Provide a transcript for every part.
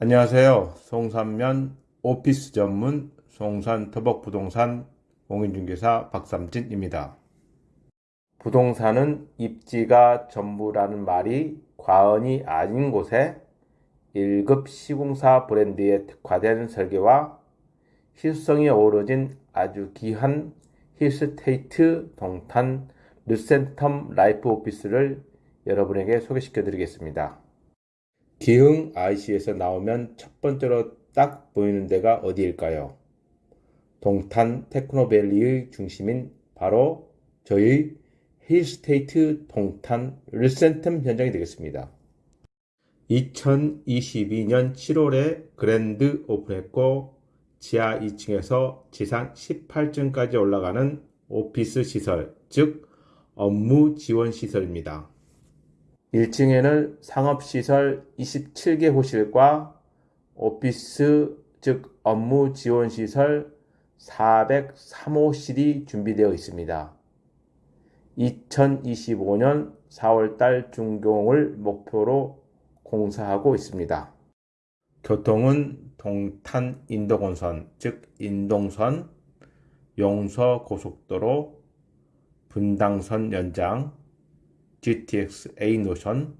안녕하세요. 송산면 오피스 전문 송산 터벅부동산 공인중개사 박삼진입니다. 부동산은 입지가 전부라는 말이 과언이 아닌 곳에 1급 시공사 브랜드에 특화된 설계와 희소성이 어우러진 아주 귀한 힐스테이트 동탄 르센텀 라이프 오피스를 여러분에게 소개시켜 드리겠습니다. 기흥 IC에서 나오면 첫 번째로 딱 보이는 데가 어디일까요? 동탄 테크노밸리의 중심인 바로 저희 힐스테이트 동탄 르센텀 현장이 되겠습니다. 2022년 7월에 그랜드 오픈했고 지하 2층에서 지상 18층까지 올라가는 오피스 시설, 즉 업무 지원 시설입니다. 1층에는 상업시설 27개 호실과 오피스 즉 업무 지원 시설 403호실이 준비되어 있습니다. 2025년 4월달 준공을 목표로 공사하고 있습니다. 교통은 동탄 인도건선 즉 인동선, 용서고속도로, 분당선 연장, GTX A 노선,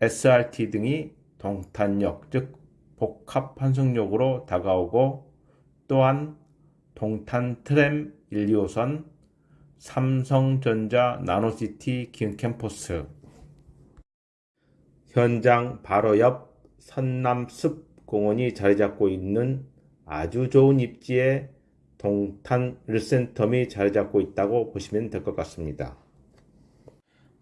SRT 등이 동탄역 즉 복합 환승역으로 다가오고 또한 동탄 트램 1, 2호선, 삼성전자 나노시티 긴 캠퍼스, 현장 바로 옆 선남숲 공원이 자리 잡고 있는 아주 좋은 입지에 동탄 르센텀이 자리 잡고 있다고 보시면 될 것 같습니다.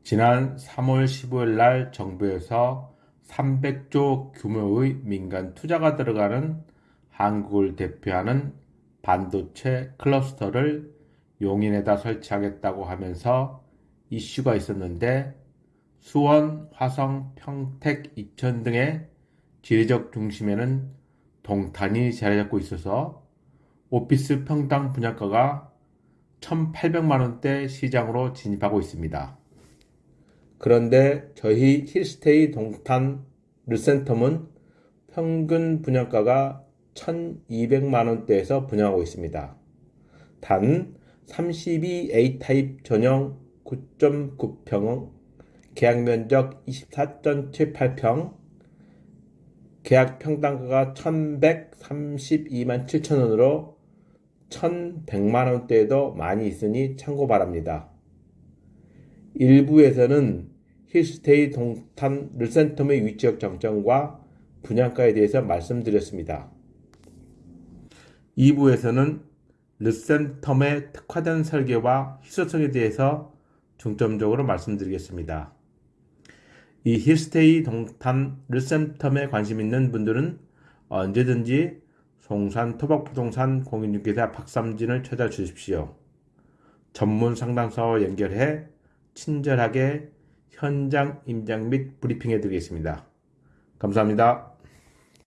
지난 3월 15일 날 정부에서 300조 규모의 민간 투자가 들어가는 한국을 대표하는 반도체 클러스터를 용인에다 설치하겠다고 하면서 이슈가 있었는데 수원, 화성, 평택, 이천 등의 지리적 중심에는 동탄이 자리 잡고 있어서 오피스 평당 분양가가 1,800만원대 시장으로 진입하고 있습니다. 그런데 저희 힐스테이 동탄 르센텀은 평균 분양가가 1200만원대에서 분양하고 있습니다. 단 32A 타입 전용 9.9평, 계약 면적 24.78평, 계약 평당가가 1132만 7천원으로 1100만원대에도 많이 있으니 참고 바랍니다. 일부에서는 힐스테이 동탄 르센텀의 위치적 장점과 분양가에 대해서 말씀드렸습니다. 2부에서는 르센텀의 특화된 설계와 희소성에 대해서 중점적으로 말씀드리겠습니다. 이 힐스테이 동탄 르센텀에 관심 있는 분들은 언제든지 송산 토박부동산 공인중개사 박삼진을 찾아주십시오. 전문 상담사와 연결해 친절하게 현장 임장 및 브리핑해 드리겠습니다. 감사합니다.